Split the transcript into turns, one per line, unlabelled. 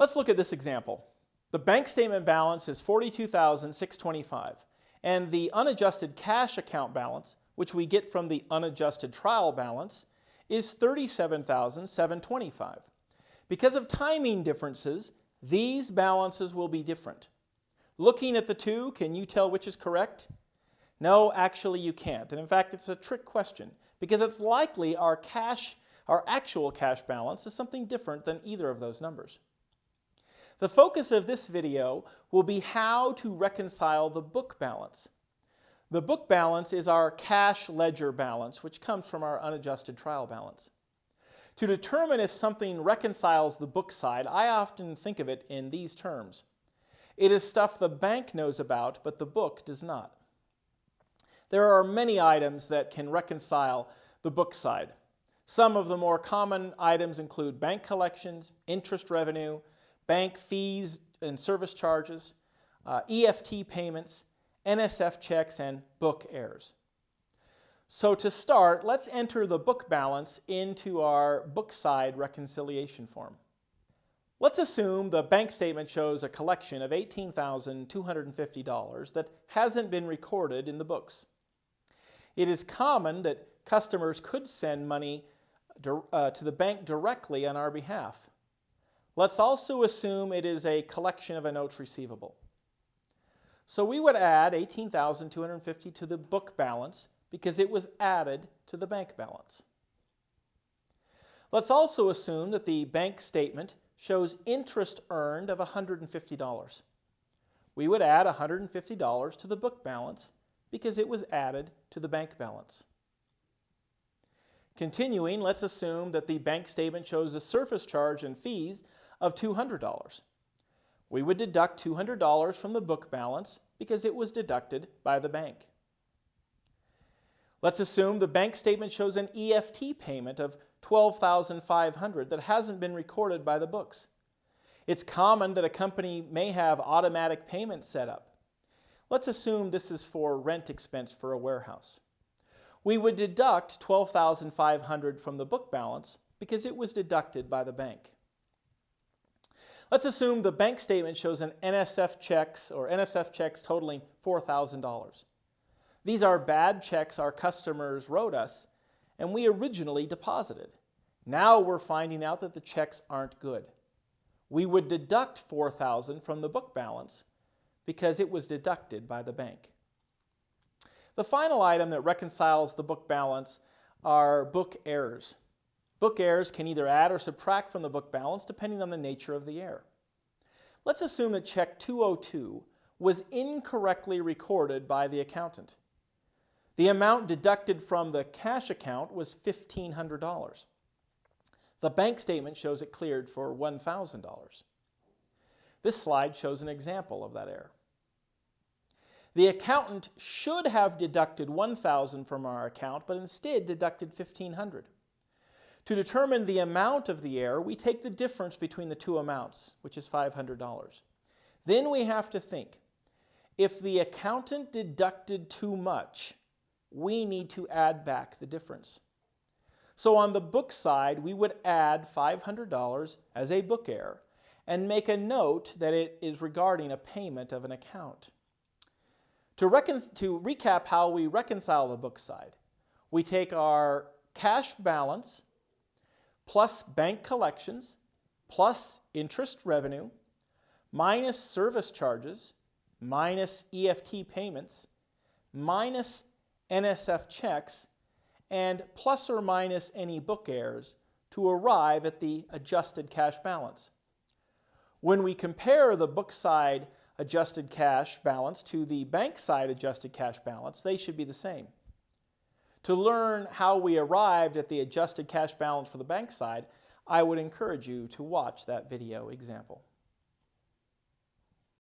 Let's look at this example. The bank statement balance is 42,625 and the unadjusted cash account balance, which we get from the unadjusted trial balance, is 37,725. Because of timing differences, these balances will be different. Looking at the two, can you tell which is correct? No, actually you can't. And in fact, it's a trick question because it's likely our cash, our actual cash balance is something different than either of those numbers. The focus of this video will be how to reconcile the book balance. The book balance is our cash ledger balance, which comes from our unadjusted trial balance. To determine if something reconciles the book side, I often think of it in these terms. It is stuff the bank knows about, but the book does not. There are many items that can reconcile the book side. Some of the more common items include bank collections, interest revenue, bank fees and service charges, uh, EFT payments, NSF checks, and book errors. So to start, let's enter the book balance into our book side reconciliation form. Let's assume the bank statement shows a collection of $18,250 that hasn't been recorded in the books. It is common that customers could send money uh, to the bank directly on our behalf. Let's also assume it is a collection of a notes receivable. So we would add 18,250 to the book balance because it was added to the bank balance. Let's also assume that the bank statement shows interest earned of $150. We would add $150 to the book balance because it was added to the bank balance. Continuing, let's assume that the bank statement shows a service charge and fees of $200. We would deduct $200 from the book balance because it was deducted by the bank. Let's assume the bank statement shows an EFT payment of $12,500 that hasn't been recorded by the books. It's common that a company may have automatic payments set up. Let's assume this is for rent expense for a warehouse. We would deduct $12,500 from the book balance because it was deducted by the bank. Let's assume the bank statement shows an NSF checks or NSF checks totaling $4,000. These are bad checks our customers wrote us and we originally deposited. Now we're finding out that the checks aren't good. We would deduct 4000 from the book balance because it was deducted by the bank. The final item that reconciles the book balance are book errors. Book errors can either add or subtract from the book balance depending on the nature of the error. Let's assume that check 202 was incorrectly recorded by the accountant. The amount deducted from the cash account was $1,500. The bank statement shows it cleared for $1,000. This slide shows an example of that error. The accountant should have deducted 1,000 from our account, but instead deducted $1,500. To determine the amount of the error, we take the difference between the two amounts, which is $500. Then we have to think, if the accountant deducted too much, we need to add back the difference. So on the book side, we would add $500 as a book error and make a note that it is regarding a payment of an account. To, to recap how we reconcile the book side, we take our cash balance plus bank collections plus interest revenue minus service charges minus EFT payments minus NSF checks and plus or minus any book errors to arrive at the adjusted cash balance. When we compare the book side adjusted cash balance to the bank side adjusted cash balance, they should be the same. To learn how we arrived at the adjusted cash balance for the bank side, I would encourage you to watch that video example.